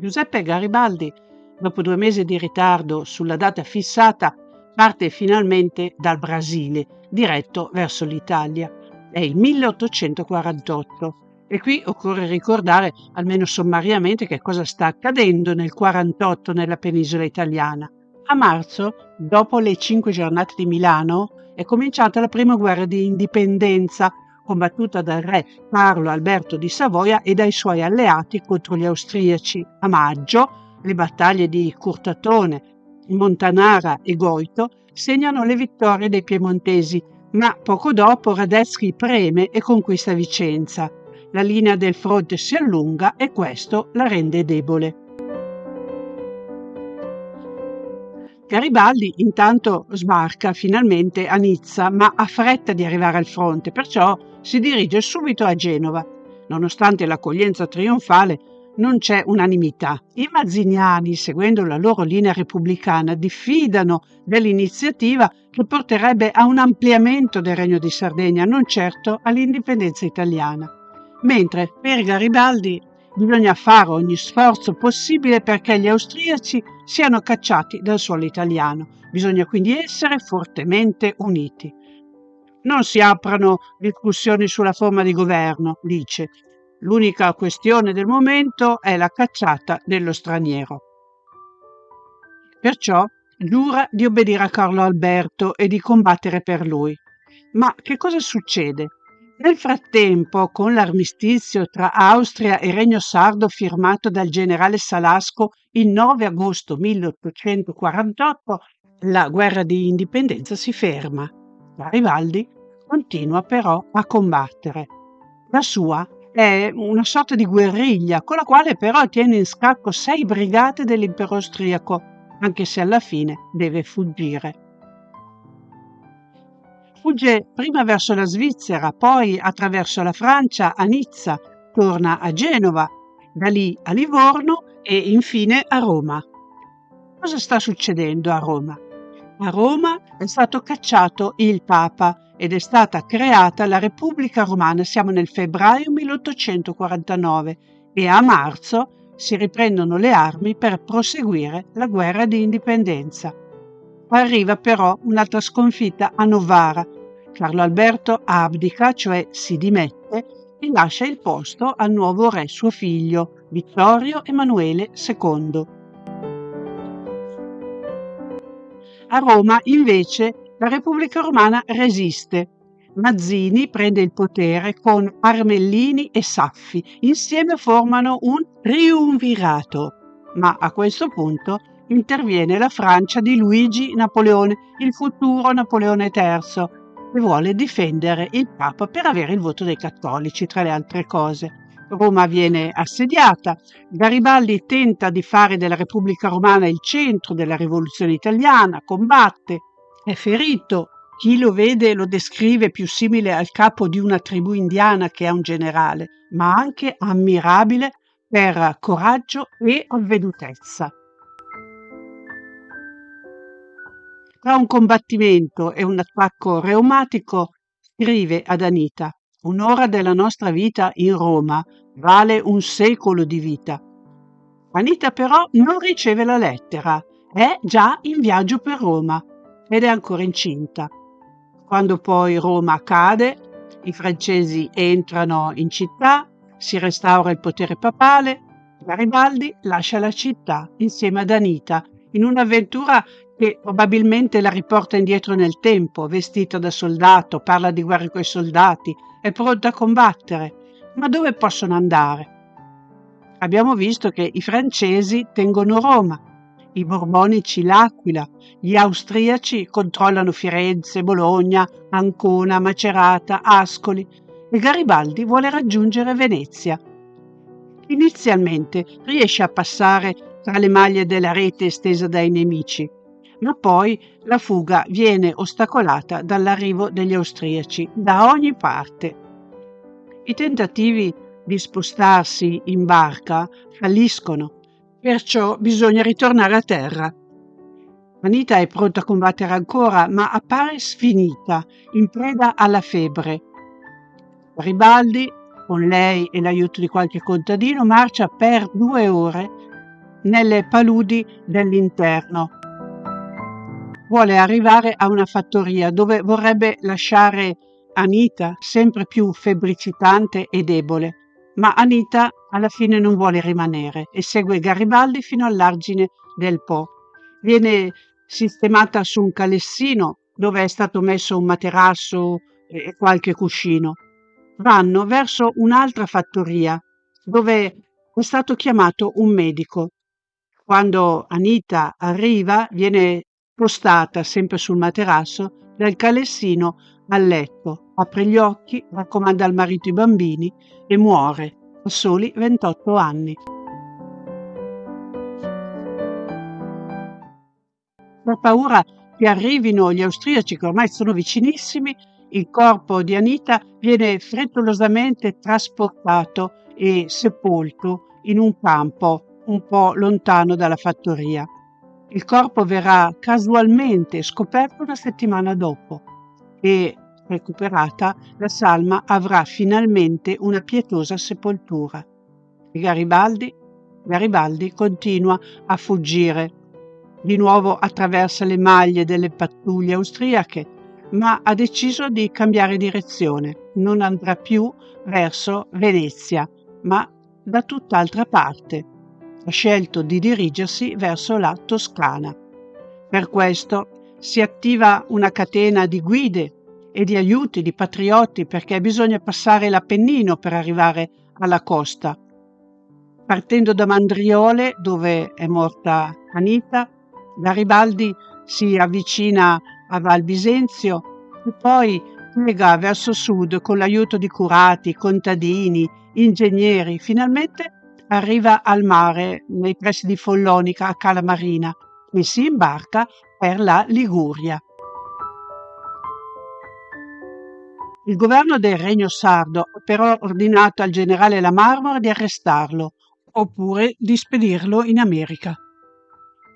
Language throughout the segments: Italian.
Giuseppe Garibaldi, dopo due mesi di ritardo sulla data fissata, parte finalmente dal Brasile, diretto verso l'Italia. È il 1848 e qui occorre ricordare, almeno sommariamente, che cosa sta accadendo nel 48 nella penisola italiana. A marzo, dopo le cinque giornate di Milano, è cominciata la prima guerra di indipendenza combattuta dal re Carlo Alberto di Savoia e dai suoi alleati contro gli austriaci. A maggio le battaglie di Curtatone, Montanara e Goito segnano le vittorie dei piemontesi, ma poco dopo Radetzky preme e conquista Vicenza. La linea del fronte si allunga e questo la rende debole. Garibaldi intanto sbarca finalmente a Nizza, ma ha fretta di arrivare al fronte, perciò si dirige subito a Genova. Nonostante l'accoglienza trionfale, non c'è unanimità. I mazziniani, seguendo la loro linea repubblicana, diffidano dell'iniziativa che porterebbe a un ampliamento del Regno di Sardegna, non certo all'indipendenza italiana. Mentre per Garibaldi bisogna fare ogni sforzo possibile perché gli austriaci siano cacciati dal suolo italiano. Bisogna quindi essere fortemente uniti. Non si aprono discussioni sulla forma di governo, dice. L'unica questione del momento è la cacciata dello straniero. Perciò giura di obbedire a Carlo Alberto e di combattere per lui. Ma che cosa succede? Nel frattempo, con l'armistizio tra Austria e Regno Sardo firmato dal generale Salasco il 9 agosto 1848, la guerra di indipendenza si ferma. Garibaldi continua però a combattere. La sua è una sorta di guerriglia con la quale però tiene in scacco sei brigate dell'impero austriaco, anche se alla fine deve fuggire. Fugge prima verso la Svizzera, poi attraverso la Francia a Nizza, torna a Genova, da lì a Livorno e infine a Roma. Cosa sta succedendo a Roma? A Roma è stato cacciato il Papa ed è stata creata la Repubblica Romana. Siamo nel febbraio 1849 e a marzo si riprendono le armi per proseguire la guerra di indipendenza. Arriva però un'altra sconfitta a Novara. Carlo Alberto abdica, cioè si dimette, e lascia il posto al nuovo re suo figlio, Vittorio Emanuele II. A Roma, invece, la Repubblica Romana resiste. Mazzini prende il potere con Armellini e Saffi. Insieme formano un triumvirato. Ma a questo punto interviene la Francia di Luigi Napoleone, il futuro Napoleone III, e vuole difendere il Papa per avere il voto dei cattolici, tra le altre cose. Roma viene assediata, Garibaldi tenta di fare della Repubblica Romana il centro della rivoluzione italiana, combatte, è ferito, chi lo vede lo descrive più simile al capo di una tribù indiana che a un generale, ma anche ammirabile per coraggio e avvedutezza. Tra un combattimento e un attacco reumatico scrive ad Anita Un'ora della nostra vita in Roma vale un secolo di vita. Anita però non riceve la lettera, è già in viaggio per Roma ed è ancora incinta. Quando poi Roma cade, i francesi entrano in città, si restaura il potere papale, Garibaldi lascia la città insieme ad Anita in un'avventura che probabilmente la riporta indietro nel tempo, vestita da soldato, parla di guerre coi soldati, è pronta a combattere. Ma dove possono andare? Abbiamo visto che i francesi tengono Roma, i borbonici l'Aquila, gli austriaci controllano Firenze, Bologna, Ancona, Macerata, Ascoli e Garibaldi vuole raggiungere Venezia. Inizialmente riesce a passare tra le maglie della rete estesa dai nemici, ma poi la fuga viene ostacolata dall'arrivo degli austriaci da ogni parte. I tentativi di spostarsi in barca falliscono, perciò bisogna ritornare a terra. Anita è pronta a combattere ancora, ma appare sfinita, in preda alla febbre. Garibaldi, con lei e l'aiuto di qualche contadino, marcia per due ore nelle paludi dell'interno. Vuole arrivare a una fattoria dove vorrebbe lasciare Anita, sempre più febbricitante e debole, ma Anita alla fine non vuole rimanere e segue Garibaldi fino all'argine del Po. Viene sistemata su un calessino dove è stato messo un materasso e qualche cuscino. Vanno verso un'altra fattoria dove è stato chiamato un medico. Quando Anita arriva viene spostata sempre sul materasso dal calessino al letto, apre gli occhi, raccomanda al marito i bambini e muore a soli 28 anni. Per paura che arrivino gli austriaci, che ormai sono vicinissimi, il corpo di Anita viene frettolosamente trasportato e sepolto in un campo un po' lontano dalla fattoria. Il corpo verrà casualmente scoperto una settimana dopo e, recuperata, la salma avrà finalmente una pietosa sepoltura. E Garibaldi? Garibaldi continua a fuggire. Di nuovo attraversa le maglie delle pattuglie austriache, ma ha deciso di cambiare direzione. Non andrà più verso Venezia, ma da tutt'altra parte. Ha scelto di dirigersi verso la Toscana. Per questo si attiva una catena di guide e di aiuti, di patrioti, perché bisogna passare l'Appennino per arrivare alla costa. Partendo da Mandriole, dove è morta Anita, Garibaldi si avvicina a Val Bisenzio e poi piega verso sud con l'aiuto di curati, contadini, ingegneri. Finalmente arriva al mare nei pressi di Follonica a Cala Marina e si imbarca per la Liguria. Il governo del Regno Sardo ha però ordinato al generale La Marmora di arrestarlo oppure di spedirlo in America.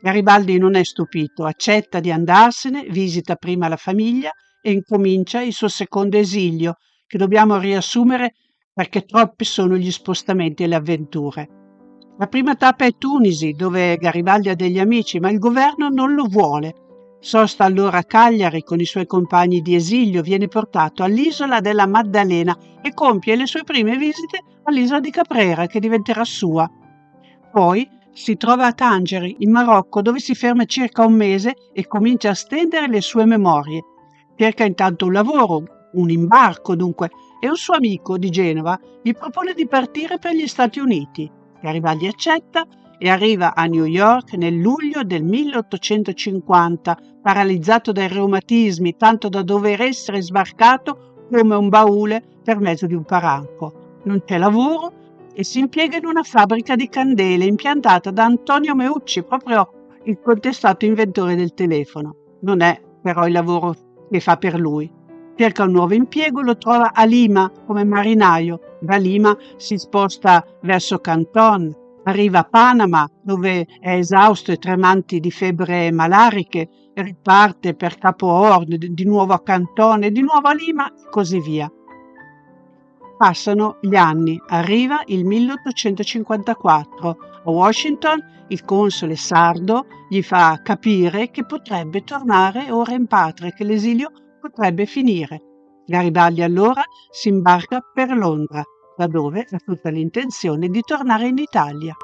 Garibaldi non è stupito, accetta di andarsene, visita prima la famiglia e incomincia il suo secondo esilio, che dobbiamo riassumere perché troppi sono gli spostamenti e le avventure. La prima tappa è Tunisi, dove Garibaldi ha degli amici, ma il governo non lo vuole Sosta allora a Cagliari con i suoi compagni di esilio, viene portato all'isola della Maddalena e compie le sue prime visite all'isola di Caprera, che diventerà sua. Poi si trova a Tangeri, in Marocco, dove si ferma circa un mese e comincia a stendere le sue memorie. Cerca intanto un lavoro, un imbarco dunque, e un suo amico di Genova gli propone di partire per gli Stati Uniti. Garibaldi accetta e arriva a New York nel luglio del 1850, paralizzato dai reumatismi, tanto da dover essere sbarcato come un baule per mezzo di un paranco. Non c'è lavoro e si impiega in una fabbrica di candele impiantata da Antonio Meucci, proprio il contestato inventore del telefono. Non è però il lavoro che fa per lui. Cerca un nuovo impiego, lo trova a Lima come marinaio. Da Lima si sposta verso Canton, Arriva a Panama, dove è esausto e tremanti di febbre malariche, e riparte per Capo Horn, di nuovo a Cantone, di nuovo a Lima e così via. Passano gli anni, arriva il 1854. A Washington il console sardo gli fa capire che potrebbe tornare ora in patria, che l'esilio potrebbe finire. Garibaldi allora si imbarca per Londra da dove ha tutta l'intenzione di tornare in Italia.